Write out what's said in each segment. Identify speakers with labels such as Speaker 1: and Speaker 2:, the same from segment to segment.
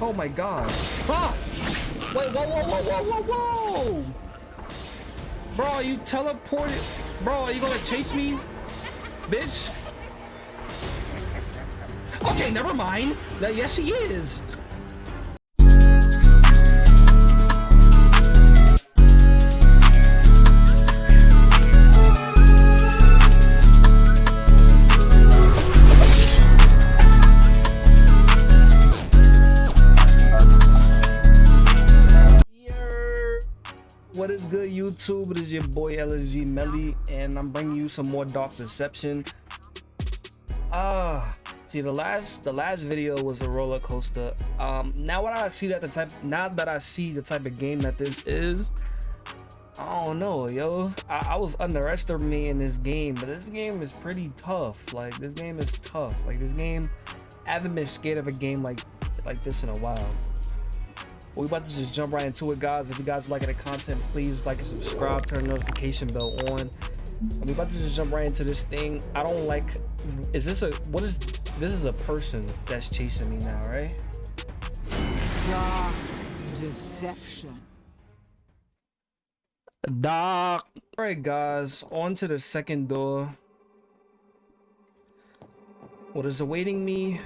Speaker 1: Oh my god. Ah! Wait, whoa, whoa, whoa, whoa, whoa, whoa! Bro, you teleported. Bro, are you gonna chase me? Bitch? Okay, never mind. Yes, she is. YouTube? It is your boy LSG Melly, and I'm bringing you some more Dark Deception. Ah, uh, see the last the last video was a roller coaster. Um, now what I see that the type now that I see the type of game that this is, I don't know, yo. I, I was underestimating this game, but this game is pretty tough. Like this game is tough. Like this game, I haven't been scared of a game like like this in a while we about to just jump right into it guys. If you guys like the content please like and subscribe turn the notification bell on. We about to just jump right into this thing. I don't like is this a what is this is a person that's chasing me now right?
Speaker 2: Dark deception.
Speaker 1: Dark all right guys on to the second door. What is awaiting me?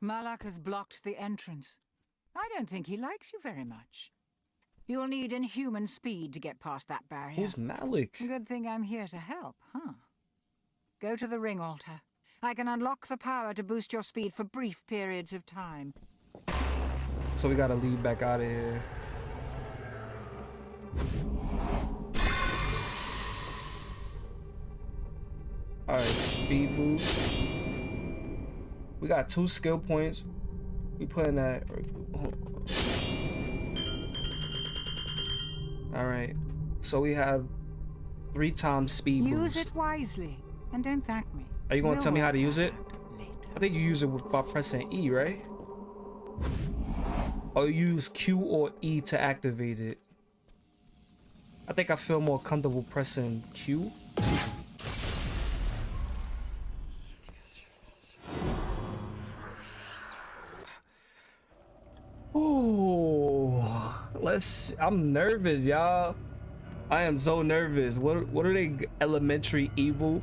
Speaker 2: Malak has blocked the entrance I don't think he likes you very much. You'll need inhuman speed to get past that barrier.
Speaker 1: Who's Malik?
Speaker 2: Good thing I'm here to help, huh? Go to the ring altar. I can unlock the power to boost your speed for brief periods of time.
Speaker 1: So we gotta leave back out of here. Alright, speed boost. We got two skill points. We putting that. All right. So we have three times speed
Speaker 2: Use it wisely and don't thank me.
Speaker 1: Are you gonna we'll tell me how to use it? I think you use it by pressing E, right? Or you use Q or E to activate it. I think I feel more comfortable pressing Q. let's i'm nervous y'all. I am so nervous. What what are they elementary evil?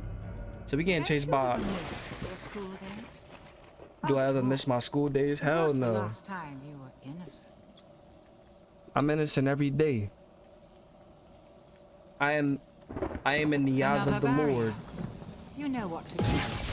Speaker 1: So we getting chased by do i ever miss my school days? Hell no. i'm innocent every day. I am i am in the eyes of the lord.
Speaker 2: you know what to do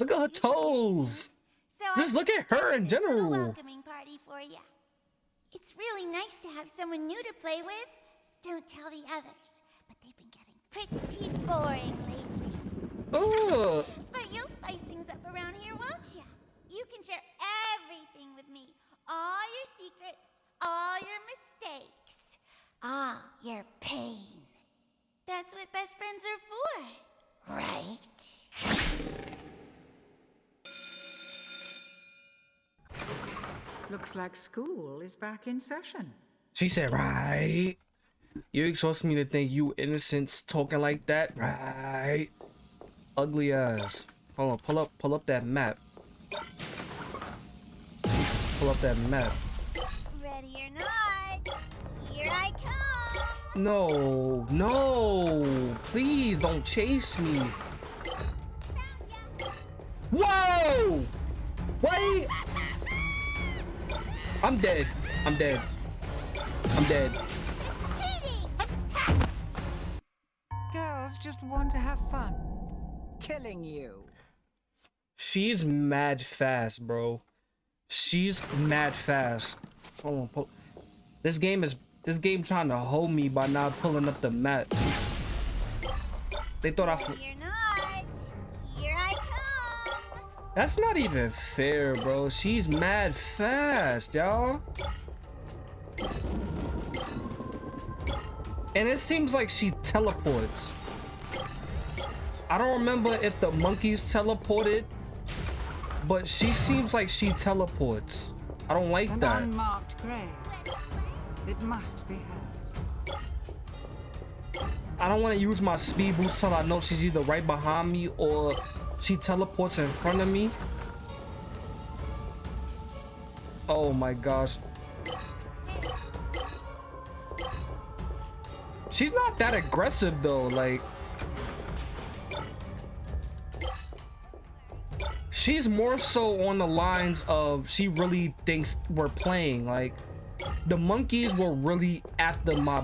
Speaker 1: Look at her toes. So Just look at her in general.
Speaker 3: welcoming party for you. It's really nice to have someone new to play with. Don't tell the others, but they've been getting pretty boring lately.
Speaker 1: Oh.
Speaker 3: But you'll spice things up around here, won't you? You can share everything with me. All your secrets, all your mistakes, all your pain. That's what best friends are for, right?
Speaker 2: Looks like school is back in session.
Speaker 1: She said, right. You expect me to think you innocents talking like that? Right. Ugly ass. Hold on, pull up, pull up that map. Pull up that map.
Speaker 3: Ready or not, here I come.
Speaker 1: No, no, please don't chase me. Whoa! Wait! I'm dead. I'm dead. I'm dead.
Speaker 2: Girls just want to have fun. Killing you.
Speaker 1: She's mad fast, bro. She's mad fast. Hold on, pull. This game is this game trying to hold me by not pulling up the map. They thought I. That's not even fair, bro. She's mad fast, y'all. And it seems like she teleports. I don't remember if the monkeys teleported, but she seems like she teleports. I don't like
Speaker 2: An
Speaker 1: that.
Speaker 2: unmarked grave. It must be hers.
Speaker 1: I don't want to use my speed boost till I know she's either right behind me or she teleports in front of me. Oh my gosh. She's not that aggressive though, like She's more so on the lines of she really thinks we're playing like the monkeys were really after my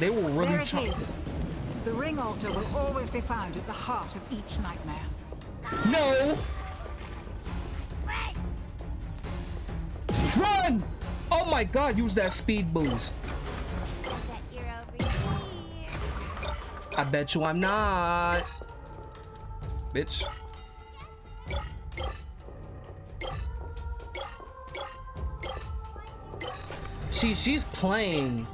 Speaker 1: they were really
Speaker 2: There it
Speaker 1: trying.
Speaker 2: The ring altar will always be found at the heart of each nightmare.
Speaker 1: No! Run! Oh my god, use that speed boost.
Speaker 3: I bet
Speaker 1: you I'm not. Bitch. See, she's playing.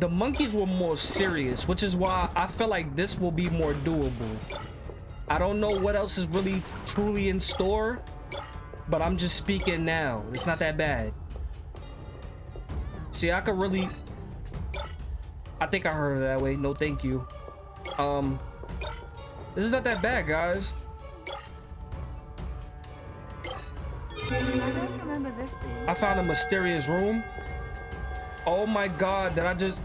Speaker 1: The monkeys were more serious, which is why I feel like this will be more doable. I don't know what else is really truly in store, but I'm just speaking now. It's not that bad. See, I could really. I think I heard it that way. No, thank you. Um, this is not that bad, guys.
Speaker 2: I
Speaker 1: found a mysterious room. Oh my god, did I just...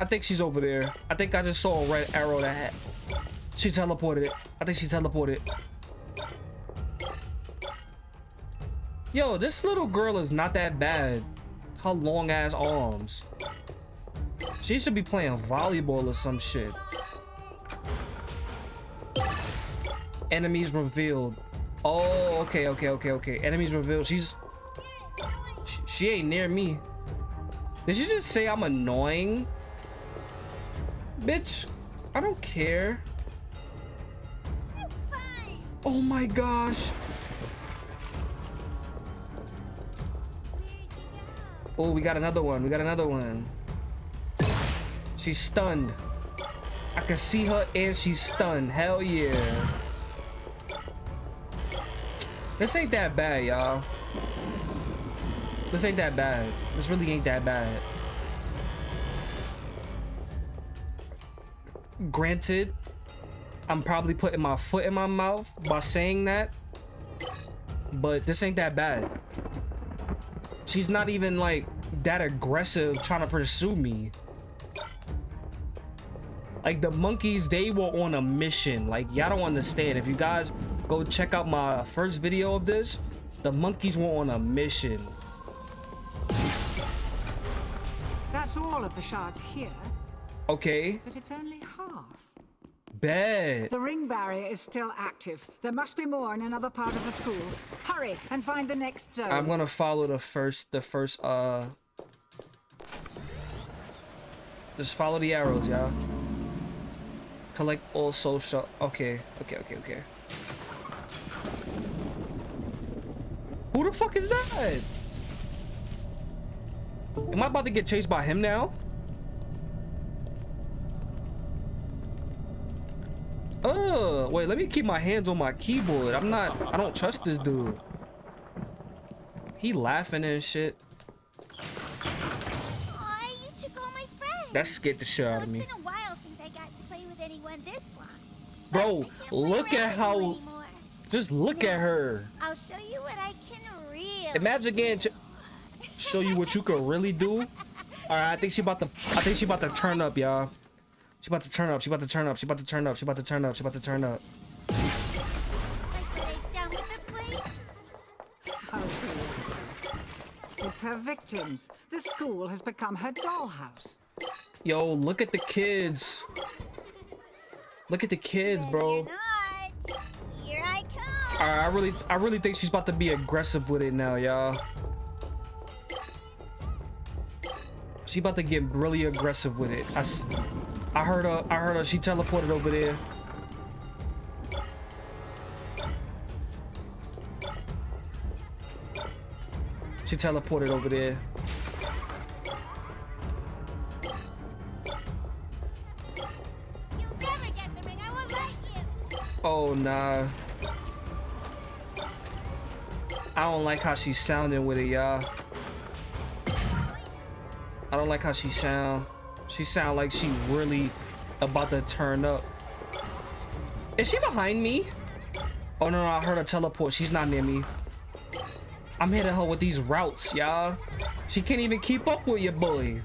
Speaker 1: I think she's over there. I think I just saw a red arrow that. She teleported it. I think she teleported. Yo, this little girl is not that bad. Her long ass arms. She should be playing volleyball or some shit. Enemies revealed. Oh, okay, okay, okay, okay. Enemies revealed. She's she, she ain't near me. Did she just say I'm annoying? Bitch, I don't care. Oh my gosh. Oh, we got another one. We got another one. She's stunned. I can see her and she's stunned. Hell yeah. This ain't that bad, y'all. This ain't that bad. This really ain't that bad. Granted, I'm probably putting my foot in my mouth by saying that, but this ain't that bad. She's not even like that aggressive trying to pursue me. Like the monkeys, they were on a mission. Like y'all don't understand. If you guys go check out my first video of this, the monkeys were on a mission.
Speaker 2: That's all of the shards here,
Speaker 1: Okay,
Speaker 2: but it's only half. The ring barrier is still active. There must be more in another part of the school. Hurry and find the next zone.
Speaker 1: I'm gonna follow the first, the first, uh, just follow the arrows, y'all. Collect all social. Okay, okay, okay, okay. Who the fuck is that? Am I about to get chased by him now? Uh, wait, let me keep my hands on my keyboard. I'm not, I don't trust this dude. He laughing and shit.
Speaker 3: Aw, you took all my friends.
Speaker 1: That scared the shit out of me.
Speaker 3: been a while since I got to play with anyone this long.
Speaker 1: Bro,
Speaker 3: I can't play
Speaker 1: look at how,
Speaker 3: anymore.
Speaker 1: just look at her.
Speaker 3: I'll show you what I can really.
Speaker 1: Imagine getting to show you what you could really do. All right, I think she about to, I think she about to turn up, y'all. She about to turn up. She about to turn up. She about to turn up. She about to turn up. She about to turn up.
Speaker 3: Like what I've done with the place.
Speaker 2: How cool. It's her victims. The school has become her dollhouse.
Speaker 1: Yo, look at the kids. Look at the kids, bro.
Speaker 3: Here I come.
Speaker 1: All right, I really, I really think she's about to be aggressive with it now, y'all. She about to get really aggressive with it. I, s- I heard her. I heard her. She teleported over there. She teleported over there.
Speaker 3: You'll never get the ring. I
Speaker 1: Oh, nah. I don't like how she's sounding with it, y'all. I don't like how she sound. She sound like she really about to turn up. Is she behind me? Oh no, no, I heard her teleport. She's not near me. I'm hitting her with these routes, y'all. She can't even keep up with your boy.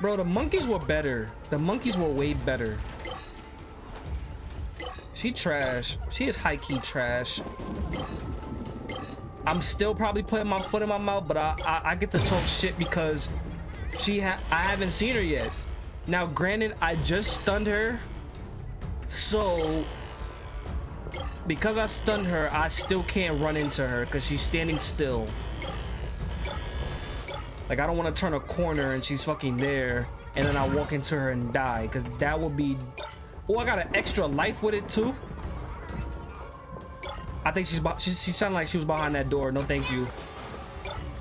Speaker 1: Bro, the monkeys were better. The monkeys were way better. She trash. She is high-key trash. I'm still probably putting my foot in my mouth, but I, I, I get to talk shit because she ha I haven't seen her yet. Now, granted, I just stunned her, so because I stunned her, I still can't run into her because she's standing still. Like, I don't want to turn a corner and she's fucking there, and then I walk into her and die, because that would be... Oh, I got an extra life with it, too. I think she's... She, she sounded like she was behind that door. No, thank you.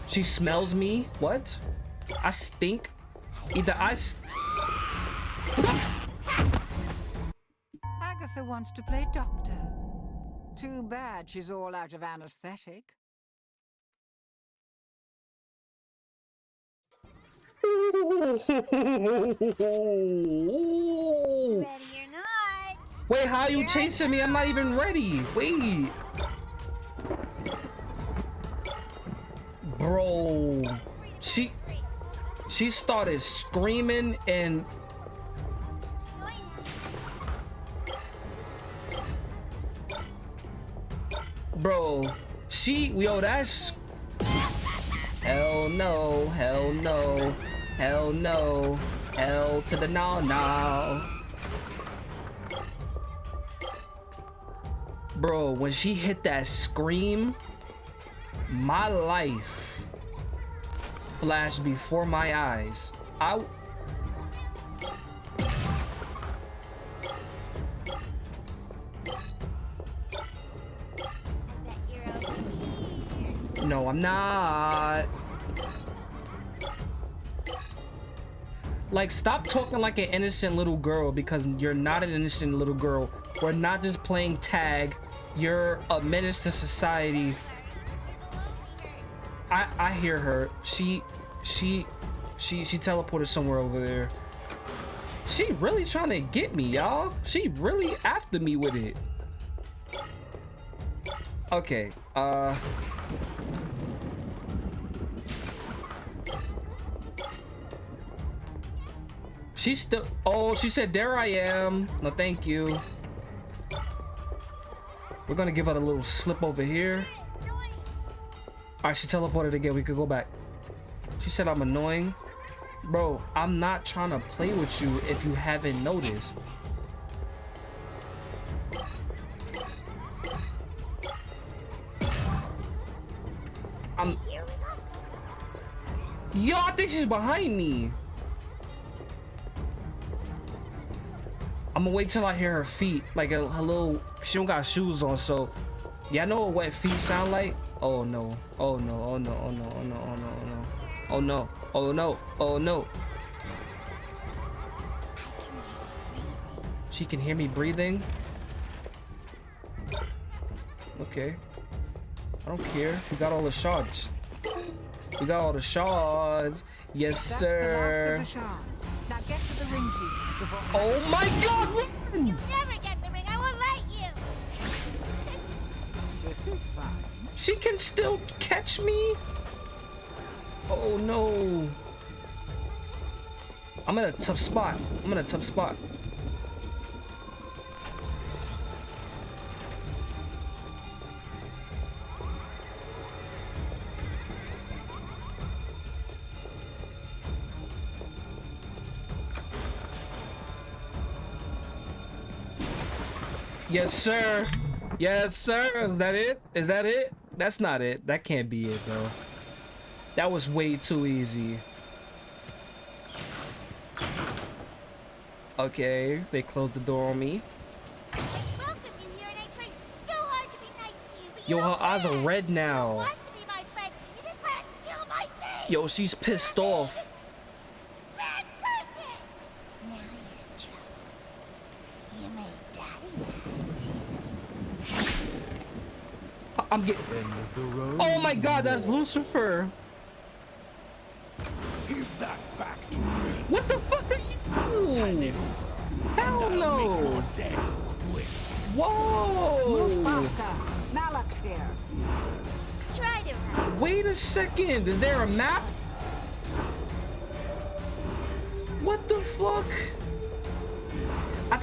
Speaker 1: She smells me? What? I stink? Either I...
Speaker 2: Agatha wants to play doctor. Too bad she's all out of anesthetic.
Speaker 3: Ready or not.
Speaker 1: Wait, how are you chasing me? I'm not even ready. Wait. Bro. She she started screaming and Bro, she yo that's Hell no, hell no, hell no, hell to the no no. Bro, when she hit that scream, my life flashed before my eyes. I No, I'm not. Like, stop talking like an innocent little girl because you're not an innocent little girl. We're not just playing tag. You're a menace to society. I I hear her. She she she she teleported somewhere over there. She really trying to get me, y'all. She really after me with it. Okay. Uh She's still. Oh, she said, "There I am." No, thank you. We're gonna give her a little slip over here. All right, she teleported again. We could go back. She said, "I'm annoying." Bro, I'm not trying to play with you if you haven't noticed. I'm. Yo, I think she's behind me. I'm gonna wait till I hear her feet. Like a, a little, she don't got shoes on, so. Yeah, I know what wet feet sound like. Oh no, oh no, oh no, oh no, oh no, oh no, oh no. Oh no, oh no, oh no. She can hear me breathing. Okay. I don't care. We got all the shards. We got all the shards. Yes,
Speaker 2: That's
Speaker 1: sir.
Speaker 2: the last of the. Now get to the ring piece before.
Speaker 1: Oh my god!
Speaker 3: You'll never get the ring. I won't let you.
Speaker 2: This is fun.
Speaker 1: She can still catch me? Oh no. I'm in a tough spot. I'm in a tough spot. Yes, sir. Yes, sir. Is that it? Is that it? That's not it. That can't be it, though. That was way too easy. Okay, they closed the door on me. Yo, her eyes are red now. Yo, she's pissed off. I'm getting. Oh my God, that's Lucifer.
Speaker 4: Give that back to me.
Speaker 1: What the fuck are you? Hell no. Whoa.
Speaker 3: Try to.
Speaker 1: Wait a second. Is there a map? What the fuck?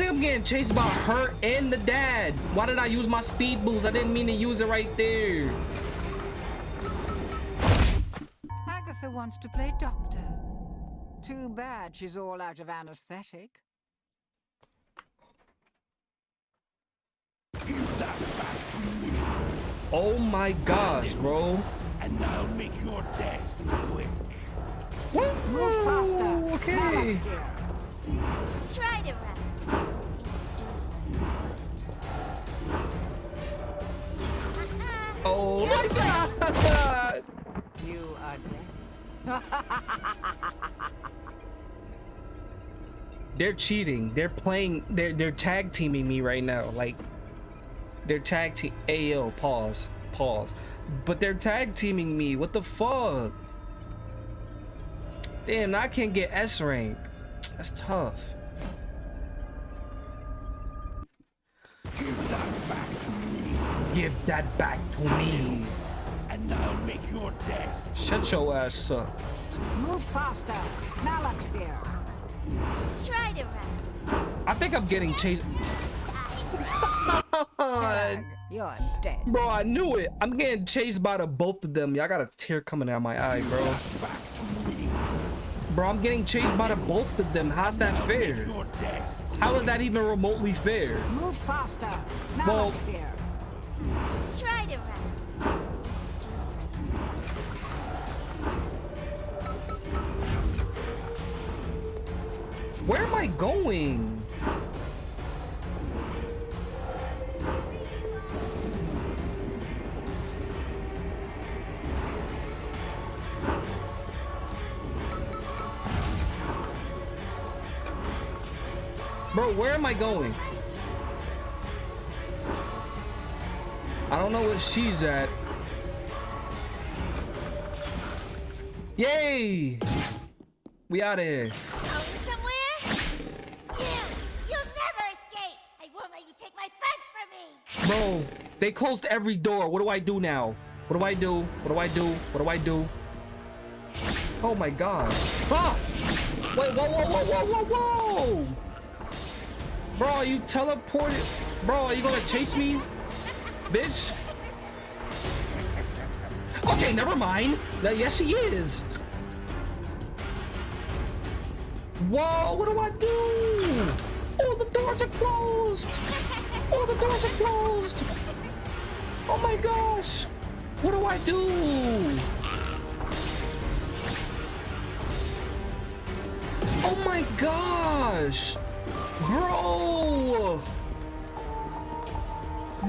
Speaker 1: I think I'm getting chased by her and the dad. Why did I use my speed boost? I didn't mean to use it right there.
Speaker 2: Agatha wants to play doctor. Too bad she's all out of anesthetic.
Speaker 4: Give that back to me.
Speaker 1: Oh my gosh, bro.
Speaker 4: And I'll make your death quick.
Speaker 1: What?
Speaker 2: Move faster.
Speaker 1: Okay.
Speaker 3: Try to run.
Speaker 1: Oh my god.
Speaker 2: You ugly.
Speaker 1: They're cheating. They're playing. They're they're tag teaming me right now. Like they're tag team. Ayo, pause, pause. But they're tag teaming me. What the fuck? Damn, I can't get S rank. That's tough.
Speaker 4: Give that back to me.
Speaker 1: Give that back to me.
Speaker 4: And I'll make your death.
Speaker 1: Shut your ass up.
Speaker 2: Move faster. Malak's here.
Speaker 3: Try to run.
Speaker 1: I think I'm getting chased.
Speaker 2: Tag, You're dead.
Speaker 1: Bro, I knew it. I'm getting chased by the both of them. Y'all got a tear coming out my eye, bro.
Speaker 4: Back to me.
Speaker 1: Bro, I'm getting chased by the both of them. How's that fair?
Speaker 4: Your death.
Speaker 1: How is that even remotely fair?
Speaker 2: Move faster.
Speaker 1: Well-
Speaker 2: Malak's here.
Speaker 3: Try to run.
Speaker 1: Where am I going? Bro, where am I going? I don't know where she's at. Yay! We out of here.
Speaker 3: Going somewhere? You! You'll never escape! I won't let you take my friends from me!
Speaker 1: Bro, they closed every door. What do I do now? What do I do? What do I do? What do I do? Oh my god. Ah! Wait, whoa, whoa, whoa, whoa, whoa, whoa! Bro, you teleported? Bro, are you gonna chase me? Bitch? Okay, never mind. Yes, she is. Whoa, what do I do? Oh, the doors are closed. Oh, the doors are closed. Oh my gosh. What do I do? Oh my gosh. Bro.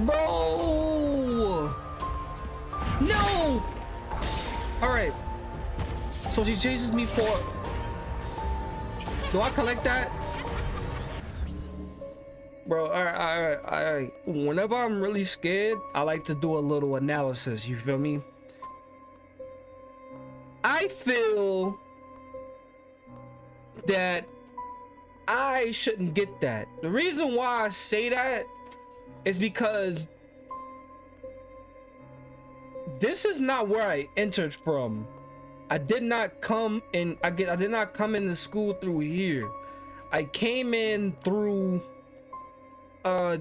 Speaker 1: Bro. No. All right. So she chases me for. Do I collect that? Bro, all right, all right, all right. Whenever I'm really scared, I like to do a little analysis. You feel me? I feel that I shouldn't get that. The reason why I say that is because this is not where I entered from. I did not come in. I get. I did not come into school through here. I came in through uh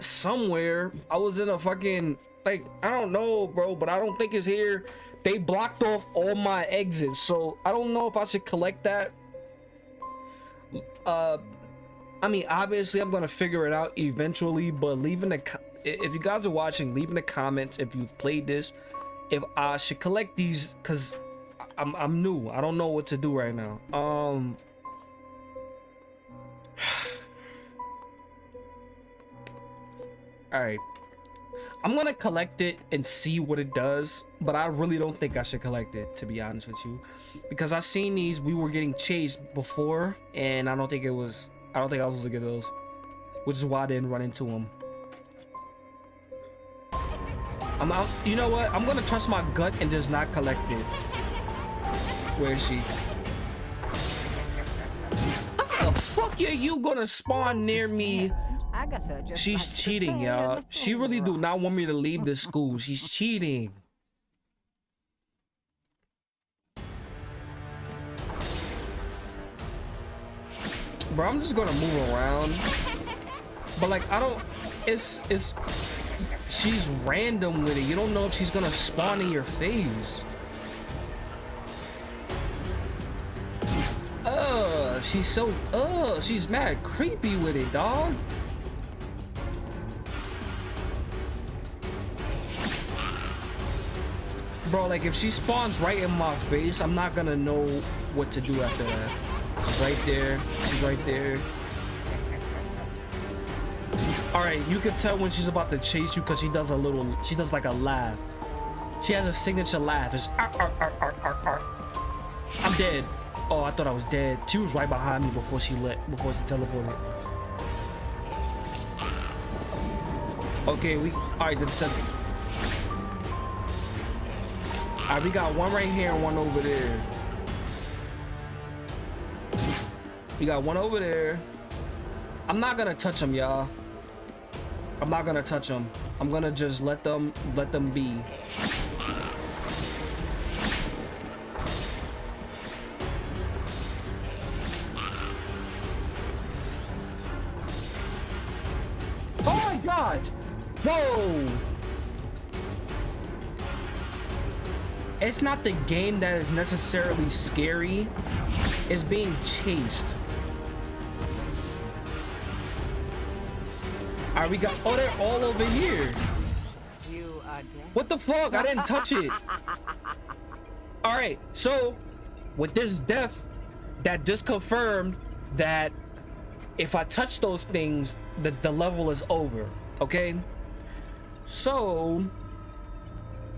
Speaker 1: somewhere. I was in a fucking like I don't know, bro, but I don't think it's here. They blocked off all my exits, so I don't know if I should collect that. Uh, I mean, obviously, I'm gonna figure it out eventually. But leaving the if you guys are watching, leave in the comments if you've played this, if I should collect these, cause I'm I'm new. I don't know what to do right now. Um. All right. I'm gonna collect it and see what it does, but I really don't think I should collect it, to be honest with you. Because I've seen these, we were getting chased before, and I don't think it was, I don't think I was supposed to get those. Which is why I didn't run into them. I'm out, you know what? I'm gonna trust my gut and just not collect it. Where is she? How the fuck are you gonna spawn near me? She's cheating, y'all. She really do not want me to leave the school. She's cheating. Bro, I'm just gonna move around. But like, I don't. It's it's. She's random with it. You don't know if she's gonna spawn in your face. Uh, she's so. Uh, she's mad creepy with it, dog. Bro, like if she spawns right in my face, I'm not gonna know what to do after that. Right there. She's right there. All right, you can tell when she's about to chase you because she does a little. She does like a laugh. She has a signature laugh. It's "Arr, arr, arr, arr, arr, arr." I'm dead. Oh, I thought I was dead. She was right behind me before she lit. Before she teleported. Okay, we. All right, the, the, all right, we got one right here and one over there. We got one over there. I'm not gonna touch them, y'all. I'm not gonna touch them. I'm gonna just let them let them be. It's not the game that is necessarily scary. It's being chased. Alright, we got oh they're all over here.
Speaker 2: You are.
Speaker 1: What the fuck? I didn't touch it. Alright, so with this death, that just confirmed that if I touch those things, the, the level is over. Okay? So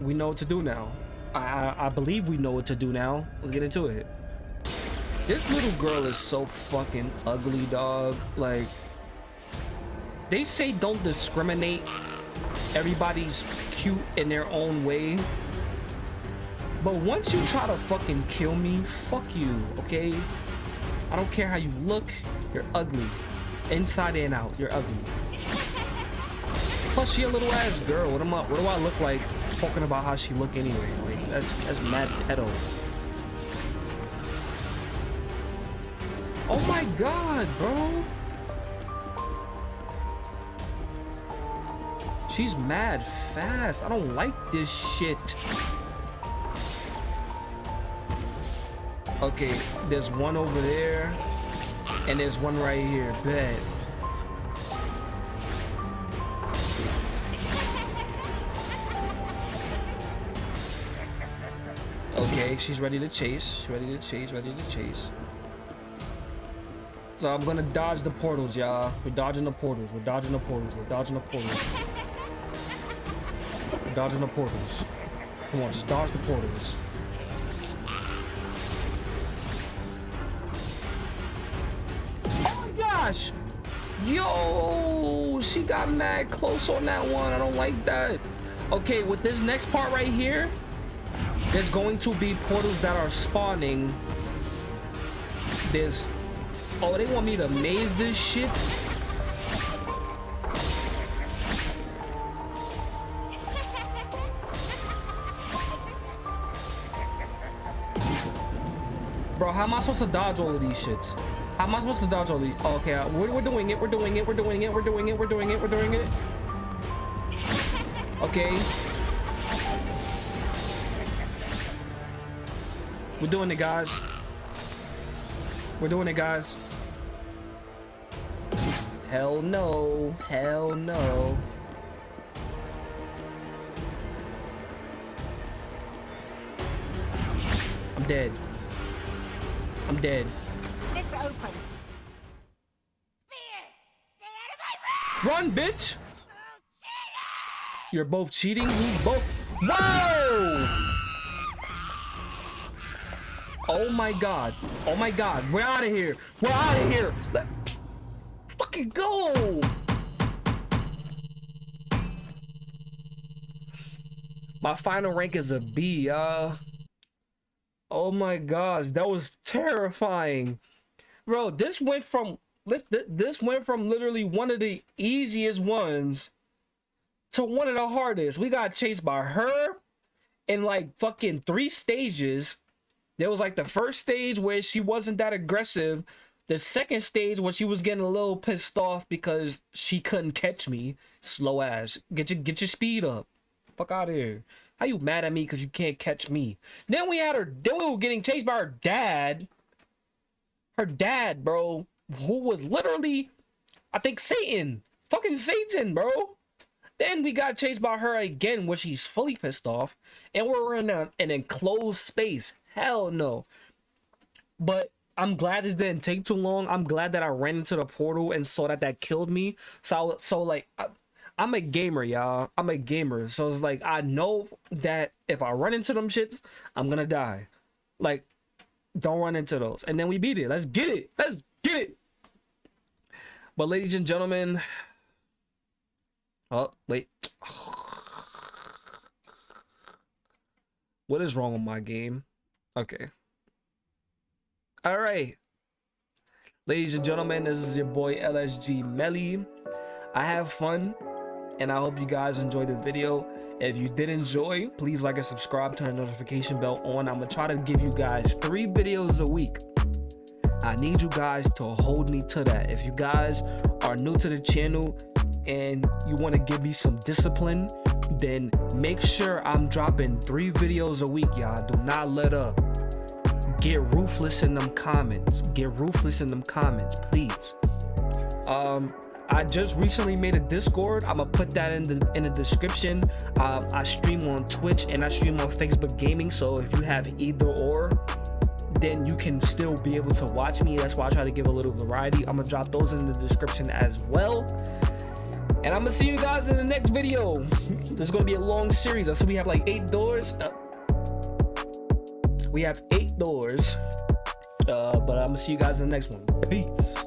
Speaker 1: we know what to do now. I, I I believe we know what to do now. Let's get into it. This little girl is so fucking ugly, dog. Like they say don't discriminate. Everybody's cute in their own way. But once you try to fucking kill me, fuck you, okay? I don't care how you look, you're ugly. Inside and out, you're ugly. Plus, she a little ass girl. What am I? What do I look like? Talking about how she look anyway. Like that's that's mad pedo. Oh my god, bro. She's mad fast. I don't like this shit. Okay, there's one over there, and there's one right here. Bet. Okay, she's ready to chase. She's ready to chase, ready to chase. So I'm gonna dodge the portals, y'all. We're dodging the portals. We're dodging the portals. We're dodging the portals. We're dodging the portals. Come on, just dodge the portals. Oh my gosh! Yo, she got mad close on that one. I don't like that. Okay, with this next part right here, there's going to be portals that are spawning. There's Oh, they want me to maze this shit? Bro, how am I supposed to dodge all of these shits? How am I supposed to dodge all these? Oh, okay, uh, we're, we're doing it, we're doing it, we're doing it, we're doing it, we're doing it, we're doing it. Okay. We're doing it, guys. We're doing it, guys. Hell no. Hell no. I'm dead. I'm dead.
Speaker 2: It's open.
Speaker 3: Fierce! Stay out of my way!
Speaker 1: Run, bitch!
Speaker 3: Oh!
Speaker 1: You're both cheating. We both. Whoa! Oh my god. Oh my god. We're out of here. We're out of here. Let fucking go. My final rank is a B, uh. Oh my gosh, that was terrifying. Bro, this went from this this went from literally one of the easiest ones to one of the hardest. We got chased by her in like fucking three stages. There was like the first stage where she wasn't that aggressive. The second stage where she was getting a little pissed off because she couldn't catch me. Slow ass. Get your get your speed up. Fuck out of here. How you mad at me because you can't catch me? Then we had her. Then we were getting chased by her dad. Her dad, bro, who was literally, I think Satan, fucking Satan, bro. Then we got chased by her again, where she's fully pissed off, and we're in a, an enclosed space. Hell no. But I'm glad this didn't take too long. I'm glad that I ran into the portal and saw that that killed me. So, so like, I, I'm a gamer, y'all. I'm a gamer. So it's like I know that if I run into them shits, I'm gonna die. Like, don't run into those. And then we beat it. Let's get it. Let's get it. But ladies and gentlemen. Oh, wait. What is wrong with my game? Okay. All right. Ladies and gentlemen, this is your boy LSG Melly. I have fun and I hope you guys enjoyed the video. If you did enjoy, please like and subscribe, turn the notification bell on. I'm gonna try to give you guys three videos a week. I need you guys to hold me to that. If you guys are new to the channel and you want to give me some discipline, then make sure I'm dropping three videos a week, y'all. Do not let up. Get ruthless in them comments. Get ruthless in them comments, please. Um, I just recently made a Discord. I'm gonna put that in the in the description. Um, I stream on Twitch and I stream on Facebook Gaming. So if you have either or, then you can still be able to watch me. That's why I try to give a little variety. I'm gonna drop those in the description as well. And I'm gonna see you guys in the next video. This is gonna be a long series. I so we have like eight doors. Uh, we have eight doors. Uh, but I'm gonna see you guys in the next one. Peace.